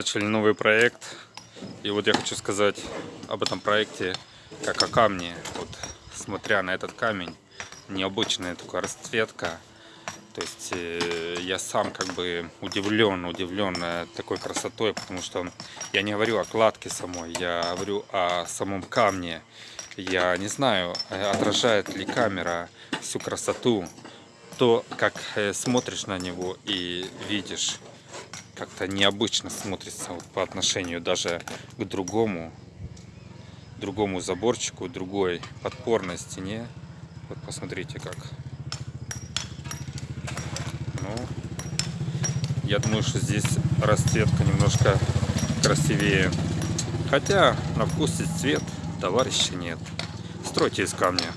Начали новый проект. И вот я хочу сказать об этом проекте как о камне. Вот смотря на этот камень, необычная такая расцветка. То есть э, я сам как бы удивлен, удивлен э, такой красотой, потому что я не говорю о кладке самой, я говорю о самом камне. Я не знаю, э, отражает ли камера всю красоту, то, как смотришь на него и видишь, как-то необычно смотрится вот по отношению даже к другому, другому заборчику, другой подпорной стене. Вот посмотрите как. Ну, я думаю, что здесь расцветка немножко красивее. Хотя на вкус и цвет товарища нет. Стройте из камня.